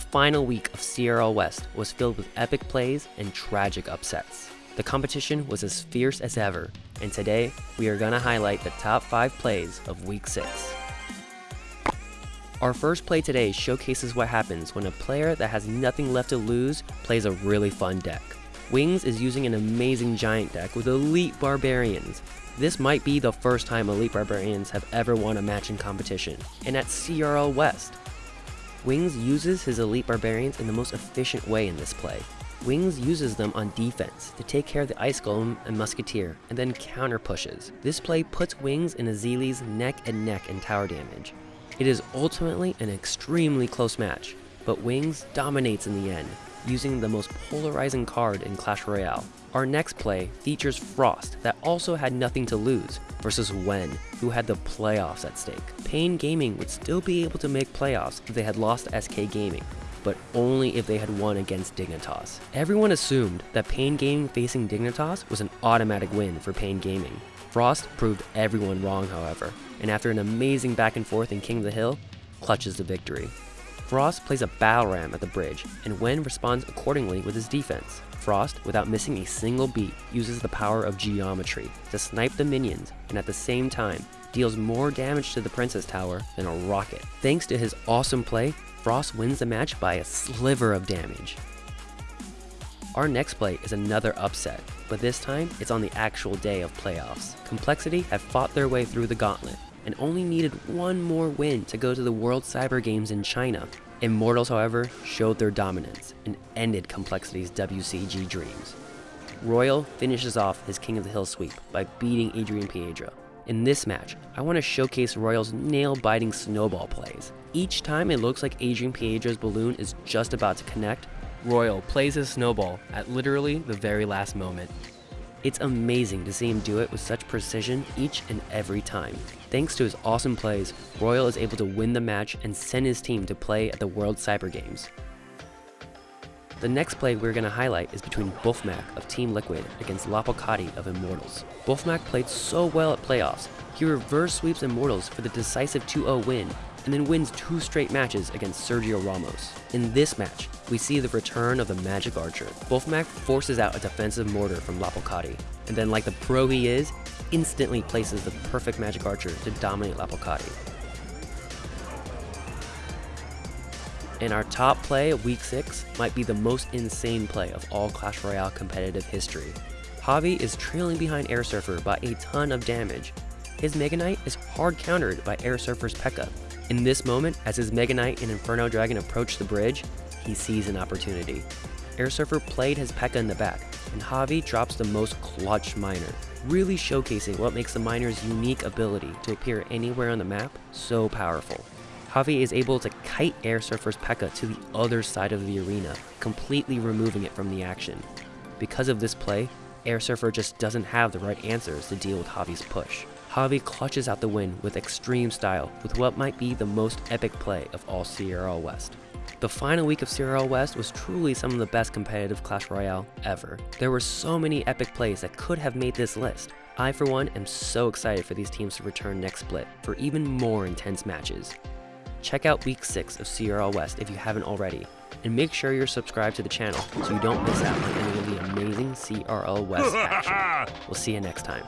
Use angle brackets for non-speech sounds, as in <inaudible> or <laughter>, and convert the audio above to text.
The final week of CRL West was filled with epic plays and tragic upsets. The competition was as fierce as ever, and today we are going to highlight the top 5 plays of Week 6. Our first play today showcases what happens when a player that has nothing left to lose plays a really fun deck. Wings is using an amazing giant deck with elite barbarians. This might be the first time elite barbarians have ever won a match in competition, and at CRL West. Wings uses his elite barbarians in the most efficient way in this play. Wings uses them on defense to take care of the Ice Golem and Musketeer, and then counter pushes. This play puts Wings and Azili's neck and neck in tower damage, it is ultimately an extremely close match, but Wings dominates in the end, using the most polarizing card in Clash Royale. Our next play features Frost that also had nothing to lose versus Wen, who had the playoffs at stake. Pain Gaming would still be able to make playoffs if they had lost SK Gaming, but only if they had won against Dignitas. Everyone assumed that Pain Gaming facing Dignitas was an automatic win for Pain Gaming, Frost proved everyone wrong, however, and after an amazing back and forth in King of the Hill, clutches the victory. Frost plays a battle ram at the bridge, and Wen responds accordingly with his defense. Frost, without missing a single beat, uses the power of geometry to snipe the minions, and at the same time, deals more damage to the Princess Tower than a rocket. Thanks to his awesome play, Frost wins the match by a sliver of damage. Our next play is another upset, but this time it's on the actual day of playoffs. Complexity have fought their way through the gauntlet and only needed one more win to go to the World Cyber Games in China. Immortals, however, showed their dominance and ended Complexity's WCG dreams. Royal finishes off his King of the Hill sweep by beating Adrian Piedra. In this match, I want to showcase Royal's nail-biting snowball plays. Each time it looks like Adrian Piedra's balloon is just about to connect, Royal plays his snowball at literally the very last moment. It's amazing to see him do it with such precision each and every time. Thanks to his awesome plays, Royal is able to win the match and send his team to play at the World Cyber Games. The next play we're going to highlight is between Buffmac of Team Liquid against Lapocati of Immortals. Buffmac played so well at playoffs, he reverse sweeps Immortals for the decisive 2-0 win and then wins two straight matches against Sergio Ramos. In this match, we see the return of the Magic Archer. Buffmac forces out a defensive mortar from Lapocati, and then like the pro he is, instantly places the perfect Magic Archer to dominate Lapocati. And our top play of Week 6 might be the most insane play of all Clash Royale competitive history. Javi is trailing behind Air Surfer by a ton of damage. His Mega Knight is hard countered by Air Surfer's P.E.K.K.A. In this moment, as his Mega Knight and Inferno Dragon approach the bridge, he sees an opportunity. Air Surfer played his P.E.K.K.A in the back, and Javi drops the most clutch miner, really showcasing what makes the miner's unique ability to appear anywhere on the map so powerful. Javi is able to kite Air Surfer's P.E.K.K.A to the other side of the arena, completely removing it from the action. Because of this play, Air Surfer just doesn't have the right answers to deal with Javi's push. Javi clutches out the win with extreme style with what might be the most epic play of all CRL West. The final week of CRL West was truly some of the best competitive Clash Royale ever. There were so many epic plays that could have made this list. I, for one, am so excited for these teams to return next split for even more intense matches. Check out week 6 of CRL West if you haven't already, and make sure you're subscribed to the channel so you don't miss out on any of the amazing CRL West action. <laughs> We'll see you next time.